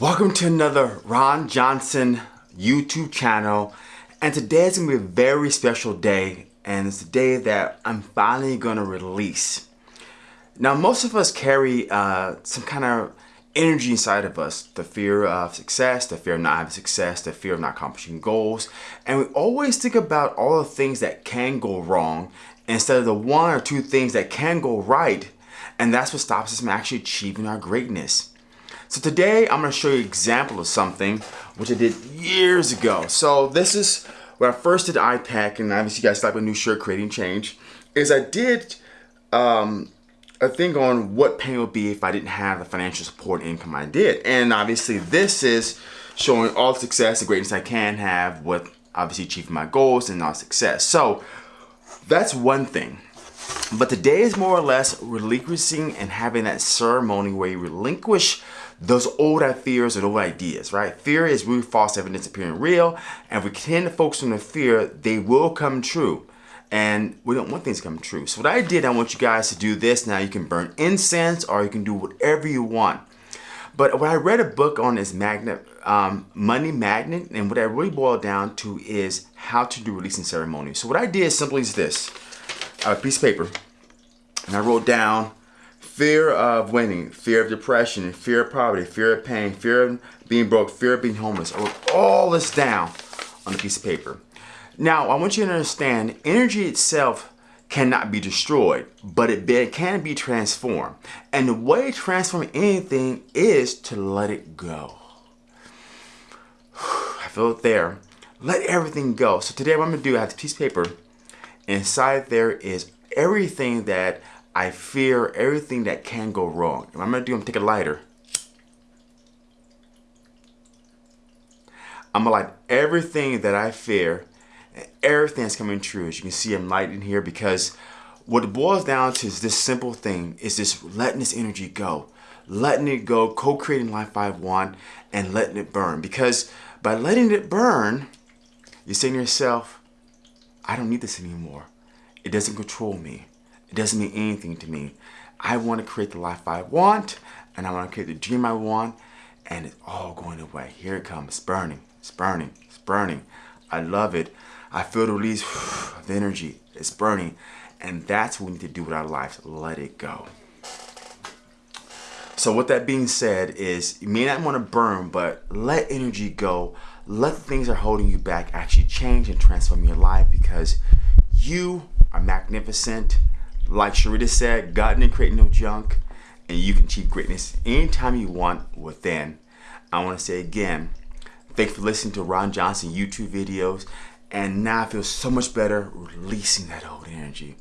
Welcome to another Ron Johnson YouTube channel. And today is going to be a very special day. And it's the day that I'm finally going to release. Now most of us carry uh, some kind of energy inside of us, the fear of success, the fear of not having success, the fear of not accomplishing goals. And we always think about all the things that can go wrong instead of the one or two things that can go right. And that's what stops us from actually achieving our greatness. So today I'm to show you an example of something which I did years ago. So this is when I first did IPEC and obviously you guys like a new shirt creating change is I did um, a thing on what pain would be if I didn't have the financial support income I did. And obviously this is showing all the success, the greatness I can have with obviously achieving my goals and all success. So that's one thing. But today is more or less relinquishing and having that ceremony where you relinquish those old fears and old ideas, right? Fear is really false evidence appearing real, and we tend to focus on the fear, they will come true. And we don't want things to come true. So what I did, I want you guys to do this. Now you can burn incense or you can do whatever you want. But what I read a book on is magnet, um, money magnet, and what I really boiled down to is how to do releasing ceremony. So what I did simply is this: a piece of paper, and I wrote down fear of winning, fear of depression, fear of poverty, fear of pain, fear of being broke, fear of being homeless. I wrote all this down on a piece of paper. Now, I want you to understand, energy itself cannot be destroyed, but it can be transformed. And the way to transform anything is to let it go. I feel it there. Let everything go. So today what I'm gonna do, I have a piece of paper. Inside there is everything that I fear everything that can go wrong. What I'm gonna do, I'm gonna take a lighter. I'm gonna light everything that I fear everything that's coming true. As you can see, I'm lighting here because what it boils down to is this simple thing is just letting this energy go. Letting it go, co-creating life I want, and letting it burn. Because by letting it burn, you're saying to yourself, I don't need this anymore. It doesn't control me. It doesn't mean anything to me. I want to create the life I want, and I want to create the dream I want, and it's all going away. Here it comes. It's burning. It's burning. It's burning. I love it. I feel the release of energy. It's burning. And that's what we need to do with our lives. Let it go. So with that being said is you may not want to burn, but let energy go. Let the things that are holding you back actually change and transform your life because you are magnificent like Sharita said, God didn't create no junk, and you can achieve greatness anytime you want within. I want to say again, thanks for listening to Ron Johnson YouTube videos, and now I feel so much better releasing that old energy.